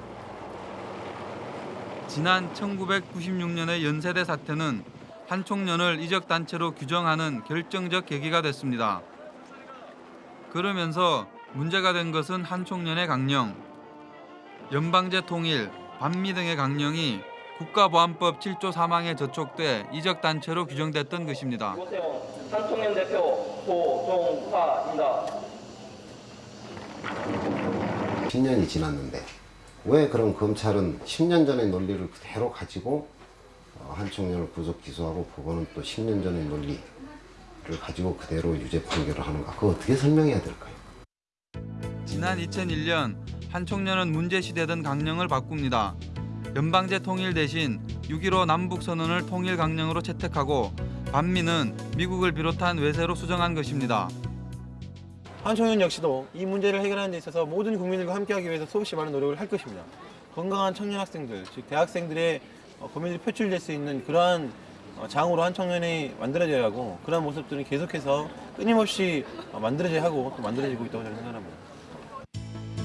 S19: 지난 1996년의 연세대 사태는 한총련을 이적 단체로 규정하는 결정적 계기가 됐습니다. 그러면서 문제가 된 것은 한총련의 강령, 연방제 통일, 반미 등의 강령이 국가보안법 7조 3항에 저촉돼 이적 단체로 규정됐던 것입니다.
S39: 한총련 대표 고종화입니다.
S40: 10년이 지났는데 왜 그럼 검찰은 10년 전의 논리를 그대로 가지고 어, 한총련을 구속 기소하고 법원은 또 10년 전의 논리를 가지고 그대로 유죄 판결을 하는가? 그거 어떻게 설명해야 될까요?
S19: 지난 2001년 한총련은 문제시되던 강령을 바꿉니다. 연방제 통일 대신 6.15 남북선언을 통일 강령으로 채택하고 반미는 미국을 비롯한 외세로 수정한 것입니다.
S41: 한청년 역시도 이 문제를 해결하는 데 있어서 모든 국민들과 함께하기 위해서 수없이 많은 노력을 할 것입니다. 건강한 청년 학생들, 즉 대학생들의 어, 고민들이 표출될 수 있는 그러한 어, 장으로 한 청년이 만들어져야 하고 그러한 모습들은 계속해서 끊임없이 어, 만들어져야 하고 또 만들어지고 있다고 저는 생각합니다.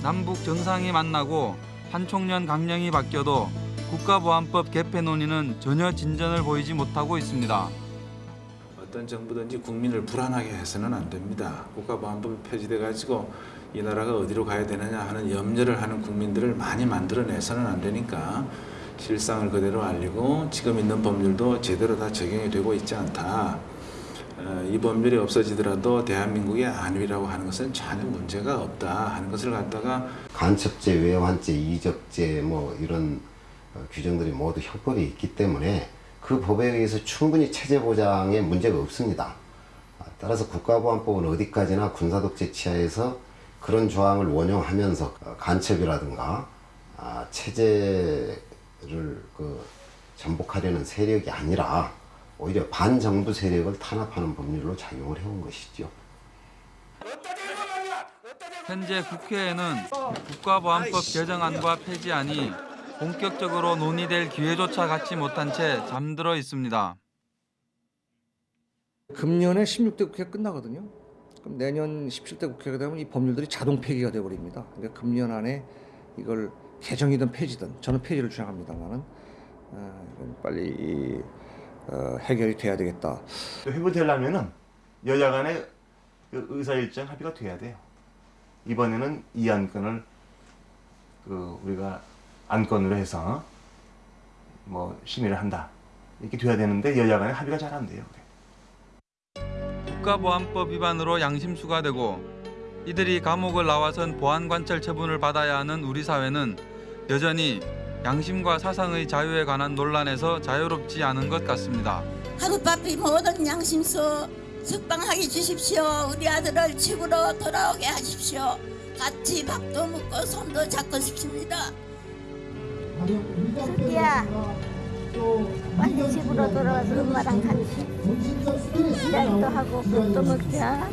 S19: 남북 정상이 만나고 한총련 강령이 바뀌어도 국가보안법 개폐 논의는 전혀 진전을 보이지 못하고 있습니다.
S24: 어떤 정부든지 국민을 불안하게 해서는 안 됩니다. 국가보안법이 폐지돼 가지고 이 나라가 어디로 가야 되느냐 하는 염려를 하는 국민들을 많이 만들어내서는 안 되니까 실상을 그대로 알리고 지금 있는 법률도 제대로 다 적용이 되고 있지 않다. 어, 이 법률이 없어지더라도 대한민국의 안위라고 하는 것은 전혀 문제가 없다 하는 것을 갖다가
S40: 간첩죄, 외환죄, 이적죄 뭐 이런 어, 규정들이 모두 형법에 있기 때문에 그 법에 의해서 충분히 체제 보장에 문제가 없습니다. 아, 따라서 국가보안법은 어디까지나 군사독재 치하에서 그런 조항을 원용하면서 어, 간첩이라든가 아, 체제를 그 전복하려는 세력이 아니라 오히려 반정부 세력을 탄압하는 법률로 작용을 해온 것이죠.
S19: 현재 국회에는 국가보안법 개정안과 폐지안이 본격적으로 논의될 기회조차 갖지 못한 채 잠들어 있습니다.
S42: 금년에 16대 국회가 끝나거든요. 그럼 내년 17대 국회가 되면 이 법률들이 자동 폐기가 되어버립니다. 그러니까 금년 안에 이걸 개정이든 폐지든 저는 폐지를 주장합니다만은 어, 빨리 이, 어, 해결이 돼야 되겠다.
S43: 회부되려면은 여야 간의 그 의사일정 합의가 돼야 돼요. 이번에는 이 안건을 그 우리가 안건으로 해서 뭐 심의를 한다 이렇게 돼야 되는데 여야 간의 합의가 잘 안 돼요.
S19: 국가보안법 위반으로 양심수가 되고 이들이 감옥을 나와선 보안관찰 처분을 받아야 하는 우리 사회는 여전히 양심과 사상의 자유에 관한 논란에서 자유롭지 않은 것 같습니다.
S35: 하룻바삐 모든 양심수 석방하게 주십시오. 우리 아들을 집으로 돌아오게 하십시오. 같이 밥도 먹고 손도 잡고 싶습니다.
S21: 슬기야 빨리 집으로 돌아가서 엄마랑 같이 시작도 하고 밥도 먹자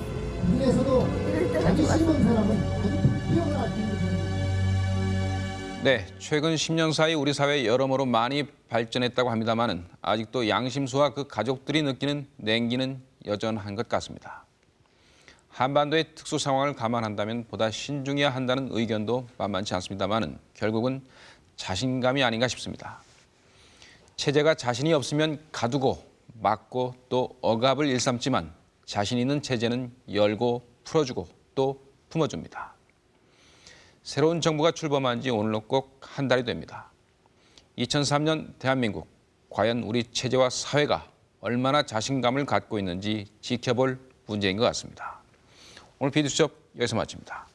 S1: 네, 최근 10년 사이 우리 사회 여러모로 많이 발전했다고 합니다만은 아직도 양심수와 그 가족들이 느끼는 냉기는 여전한 것 같습니다. 한반도의 특수 상황을 감안한다면 보다 신중해야 한다는 의견도 만만치 않습니다만은 결국은 자신감이 아닌가 싶습니다. 체제가 자신이 없으면 가두고 막고 또 억압을 일삼지만 자신 있는 체제는 열고 풀어주고 또 품어줍니다. 새로운 정부가 출범한 지 오늘로 꼭 한 달이 됩니다. 2003년 대한민국, 과연 우리 체제와 사회가 얼마나 자신감을 갖고 있는지 지켜볼 문제인 것 같습니다. 오늘 비디수첩 여기서 마칩니다.